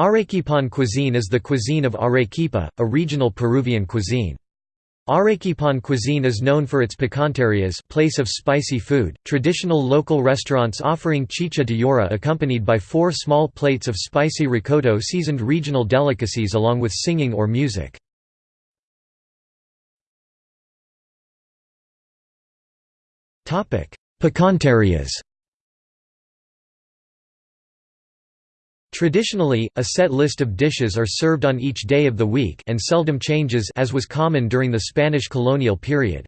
Arequipan cuisine is the cuisine of Arequipa, a regional Peruvian cuisine. Arequipan cuisine is known for its picanterias place of spicy food, traditional local restaurants offering chicha de yora accompanied by four small plates of spicy ricotta seasoned regional delicacies along with singing or music. Picanterias Traditionally, a set list of dishes are served on each day of the week and seldom changes as was common during the Spanish colonial period.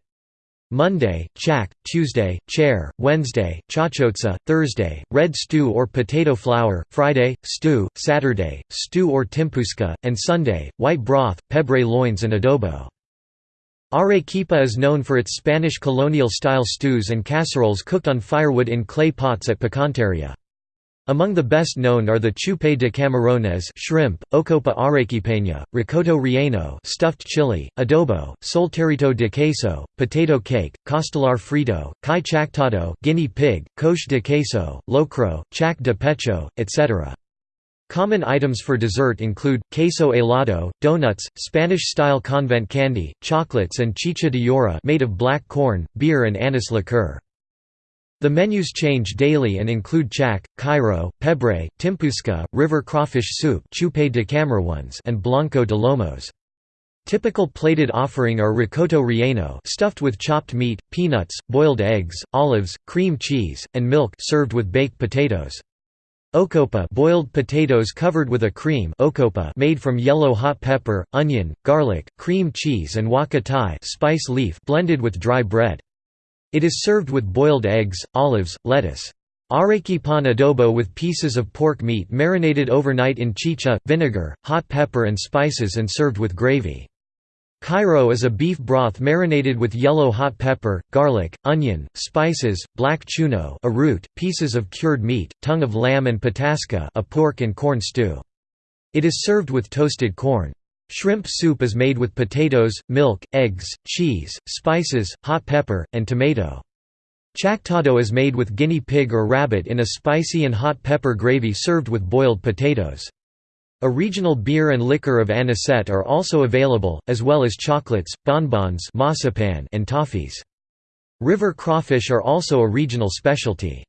Monday, chac, Tuesday, chairo, Wednesday, chachotza, Thursday, red stew or potato flour, Friday, stew, Saturday, stew or timpusca, and Sunday, white broth, pebre loins and adobo. Arequipa is known for its Spanish colonial-style stews and casseroles cooked on firewood in clay pots at Picanteria. Among the best known are the chupe de camarones shrimp, ocopa arequipeña, rocoto relleno stuffed chili, adobo, solterito de queso, potato cake, costillar frito, cuy chactado guinea pig, cauche de queso, locro, chac de pecho, etc. Common items for dessert include, queso helado, donuts, Spanish-style convent candy, chocolates and chicha de yora made of black corn, beer and anise liqueur. The menus change daily and include chac, chairo, pebre, timpusca, river crawfish soup and blanco de lomos. Typical plated offering are rocoto relleno stuffed with chopped meat, peanuts, boiled eggs, olives, cream cheese, and milk served with baked potatoes. Ocopa boiled potatoes covered with a cream ocopa made from yellow hot pepper, onion, garlic, cream cheese and huacatay spice leaf blended with dry bread. It is served with boiled eggs, olives, lettuce. Arequipan adobo with pieces of pork meat marinated overnight in chicha, vinegar, hot pepper and spices and served with gravy. Chairo is a beef broth marinated with yellow hot pepper, garlic, onion, spices, black chuno a root, pieces of cured meat, tongue of lamb and patasca a pork and corn stew. It is served with toasted corn. Shrimp soup is made with potatoes, milk, eggs, cheese, spices, hot pepper, and tomato. Chactado is made with guinea pig or rabbit in a spicy and hot pepper gravy served with boiled potatoes. A regional beer and liquor of anisette are also available, as well as chocolates, bonbons and toffees. River crawfish are also a regional specialty.